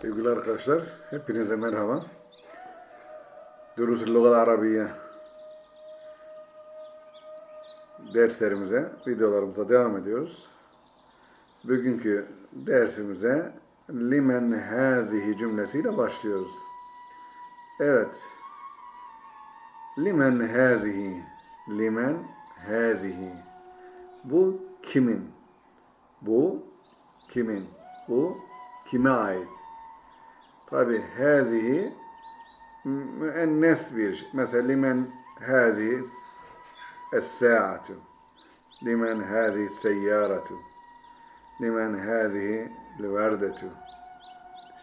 Sevgili arkadaşlar, hepinize merhaba. Durusul Lugal Arabiye derslerimize, videolarımıza devam ediyoruz. Bugünkü dersimize limen hazihi cümlesiyle başlıyoruz. Evet. Limen hazihi, limen hazihi. Bu kimin? Bu kimin? Bu kime ait? Tabi hazihi müennes bir şey. Mesela limen hazihi es-sa'atu. Limen hazihi seyyaratu. Limen hazihi verdetu.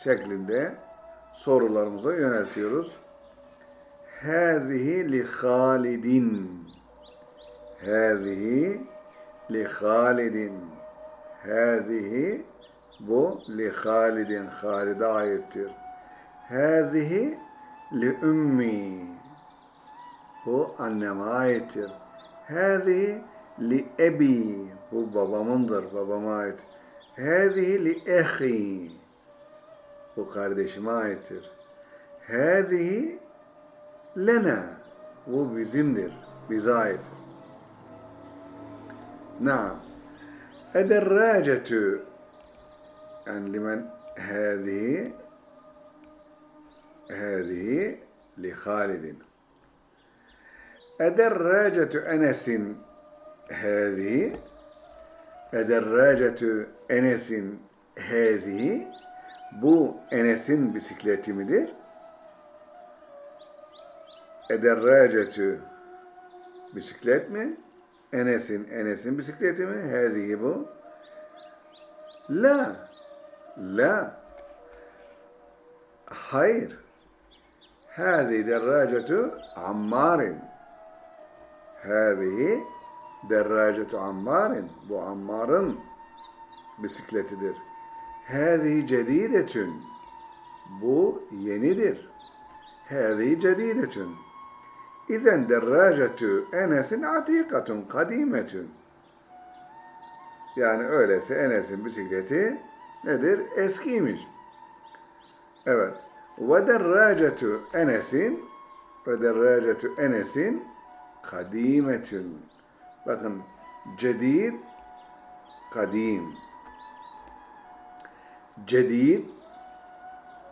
Şeklinde sorularımıza yöneltiyoruz. Hazihi li Halidin. Hazihi li Halidin. Hazihi bu li Halidin Halid'e aittir. Hazihi li ümmi. Bu anneme aittir. Hazihi li ebi. Bu babamındır, babama ait. Hazihi li ehi. Bu kardeşime aittir. Hazihi lena. Bu bizimdir, bize ait. Naam yani limen hâzihi hâzihi li Halidin. Ederrâcetu Enes'in hâzihi Ederrâcetu Enes'in bu Enes'in bisikleti midir? Ederrâcetu bisiklet mi? Enes'in Enes'in bisikleti mi? Hâzihi bu. La La. Hayır. Hâzihi derracetu ammarin. Hâzihi derracetu ammarin. Bu ammarın bisikletidir. Hâzihi cedidetün. Bu yenidir. Hâzihi cedidetün. İzen derracetu enesin atikatun kadimetün. Yani öyleyse Enes'in bisikleti nedir? Eskiymiş. Evet. Ve derracetu Enes'in ve derracetu Enes'in kadimetün. Bakın cedid kadim. Cedid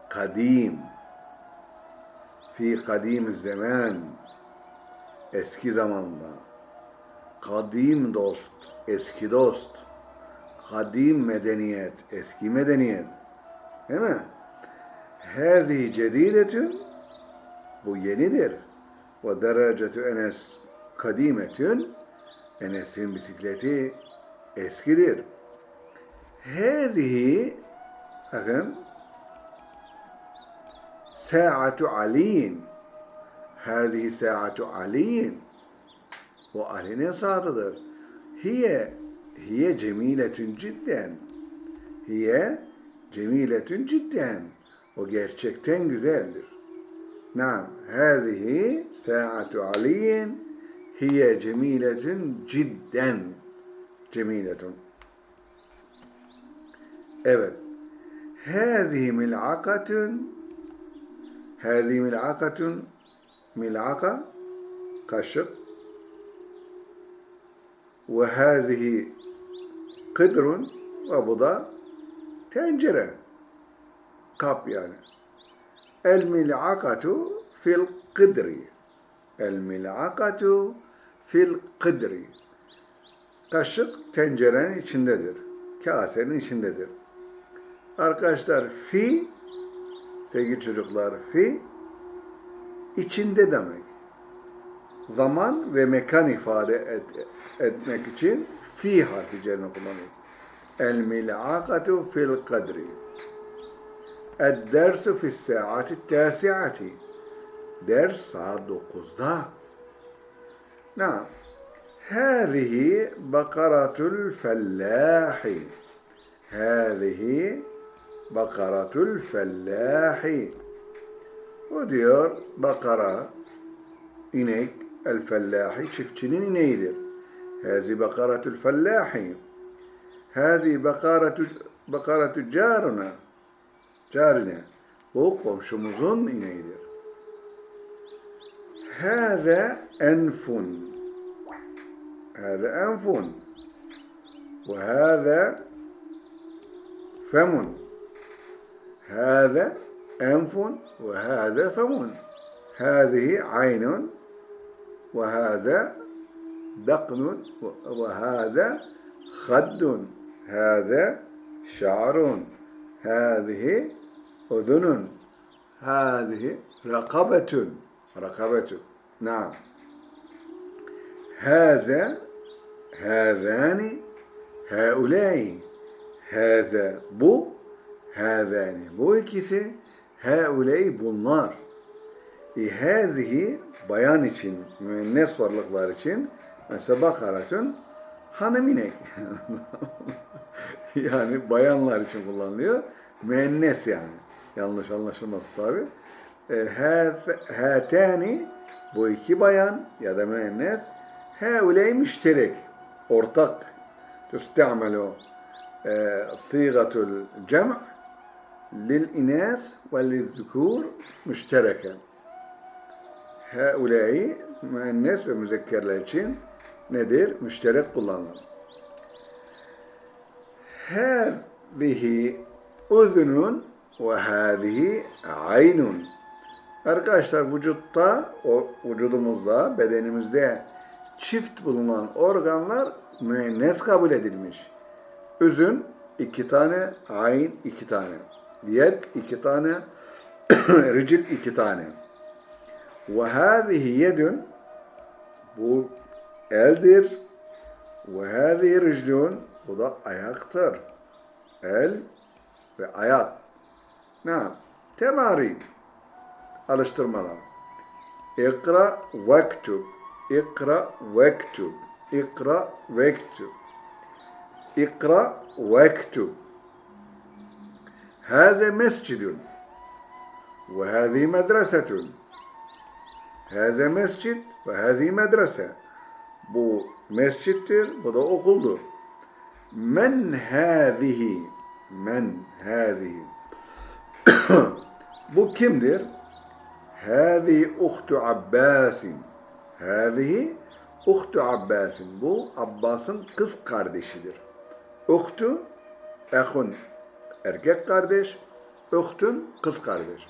kadim. Fi kadim zaman. Eski zamanda. Kadim dost. Eski dost kadim medeniyet, eski medeniyet. Değil mi? Hazihi cedidetün bu yenidir. Ve derecetü Enes kadimetün Enes'in bisikleti eskidir. Hazihi bakın Sa'atu Ali'in Hazihi Sa'atu Ali'in Bu Ali'nin saatıdır. Hiye hiye cemiletün cidden. Hiye cemiletün cidden. O gerçekten güzeldir. Naam. Hâzihi sa'atu aliyin hiye cemiletün cidden. Cemiletün. Evet. Hâzihi mil'akatün Hâzihi mil'akatün mil'aka kaşık ve hâzihi kıdrun ve bu da tencere. Kap yani. El mil'akatu fil kıdri. El mil'akatu fil kıdri. Kaşık tencerenin içindedir. Kasenin içindedir. Arkadaşlar fi sevgili çocuklar fi içinde demek. Zaman ve mekan ifade et, etmek için fi harfi cerine kullanılır. El mil'akatu fil kadri. El dersu fis saati tasiati. Ders saat 9'da. Naam. هذه بقرة الفلاح هذه بقرة الفلاح O diyor bakara inek el fellahi çiftçinin ineğidir. هذه بقرة الفلاح. هذه بقرة بقرة جارنا. جارنا. وقوم شو مظن هذا أنف. هذا أنف. وهذا فم. هذا أنف. وهذا فم. هذه عين. وهذا دقن وهذا خد هذا شعر هذه أذن هذه رقبة رقبة نعم هذا هذان هؤلاء هذا bu هذان bu ikisi هؤلاء bunlar İhazihi bayan için, müennes varlıklar için Mesela bakaratun hanıminek. yani bayanlar için kullanılıyor. Müennes yani. Yanlış anlaşılması tabi. E, Hâtâni bu iki bayan ya da müennes hâuley müşterek. Ortak. Tüstemelu e, sîgatul cem' lil inâs ve lil zükûr müştereken. Hâuley müennes ve müzekkerler için nedir? Müşterek kullanılır. Hâzihi uzunun ve hâzihi aynun. Arkadaşlar vücutta, o vücudumuzda, bedenimizde çift bulunan organlar müennes kabul edilmiş. Üzün iki tane, ayn iki tane, yed iki tane, ricil iki tane. Ve hâzihi yedün bu eldir. Ve hâzi riclun bu da ayaktır. El ve ayak. Ne? Temari. Alıştırmalar. İkra vektub. İkra vektub. İkra vektub. İkra vektub. Hâze mescidun. Ve hâzi medresetun. Hâze mescid ve hâzi medrese. Bu mescittir, bu da okuldur. Men hâzihi, men hâzihi. bu kimdir? Hâzihi uhtu Abbasin. Hâzihi uhtu Abbasin. Bu Abbas'ın kız kardeşidir. Uhtu, ehun, erkek kardeş, uhtun, kız kardeş.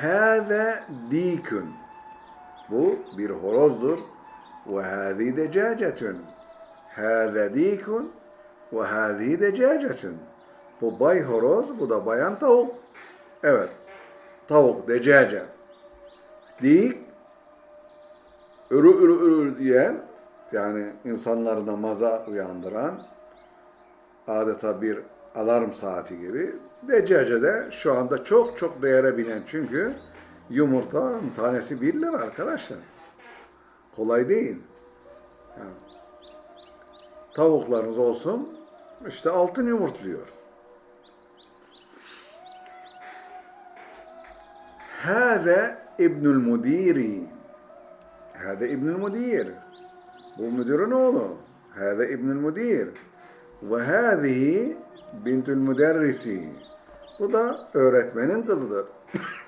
Hâze dîkün. Bu bir horozdur. Ve hâzî decâcetün. Hâze dîkün ve hâzî decâcetün. Bu bay horoz, bu da bayan tavuk. Evet. Tavuk, decaca. Dik, ürü ürü ürü diyen, yani insanları namaza uyandıran, adeta bir alarm saati gibi. Deccace de şu anda çok çok değere binen çünkü yumurta tanesi 1 lira arkadaşlar. Kolay değil. Yani, tavuklarınız olsun işte altın yumurtluyor. Hâze İbnül Mudiri. Hâze İbnül Mudir. Bu müdürün oğlu. Hâze İbnül Mudir. Ve hâzihi bintül müderrisi. Bu da öğretmenin kızıdır.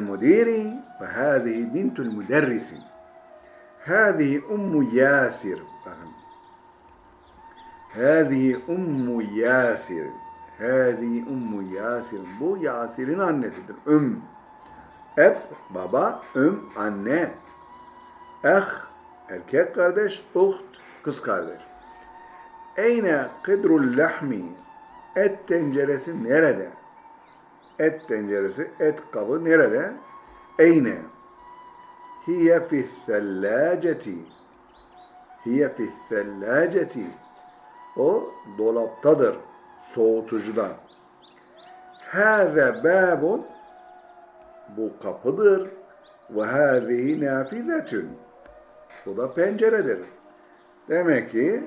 Müdiri ve hâzihi bintül müderrisi. Hâzihi Ummu Yasir. Bakın. Hâzihi Ummu Yasir. Hâzihi Ummu Yasir. Bu Yasir'in annesidir. Üm. Eb, baba, üm, anne. Eh, erkek kardeş, uht, kız kardeş. Eyne kıdrul lahmi et tenceresi nerede? Et tenceresi, et kabı nerede? Eyne? Hiye fi thellâceti. Hiye fi thellâceti. O dolaptadır, soğutucuda. Hâze bâbun. Bu kapıdır. Ve hâzihi nâfizetün. Bu da penceredir. Demek ki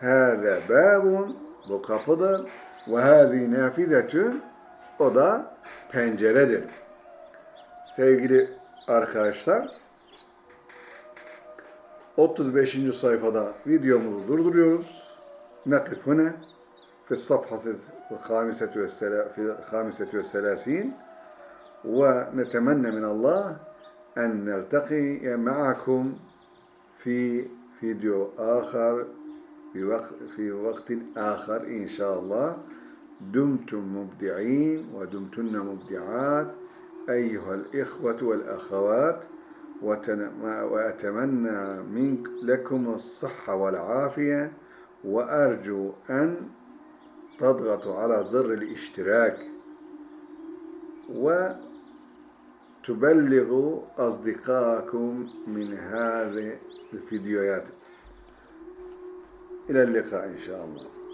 Hâze bâbun bu kapıdır. Ve hâzî nâfizetün o da penceredir. Sevgili arkadaşlar 35. sayfada videomuzu durduruyoruz. Nakifune في الصفحة الخامسة والسلا- في الخامسة والثلاثين ونتمنى من الله أن نلتقي معكم في فيديو آخر في وقت, في وقت آخر إن شاء الله دمتم مبدعين ودمتن مبدعات أيها الإخوة والأخوات وأتمنى منك لكم الصحة والعافية وأرجو أن تضغطوا على زر الاشتراك وتبلغوا أصدقائكم من هذه الفيديوهات. إلى اللقاء إن شاء الله.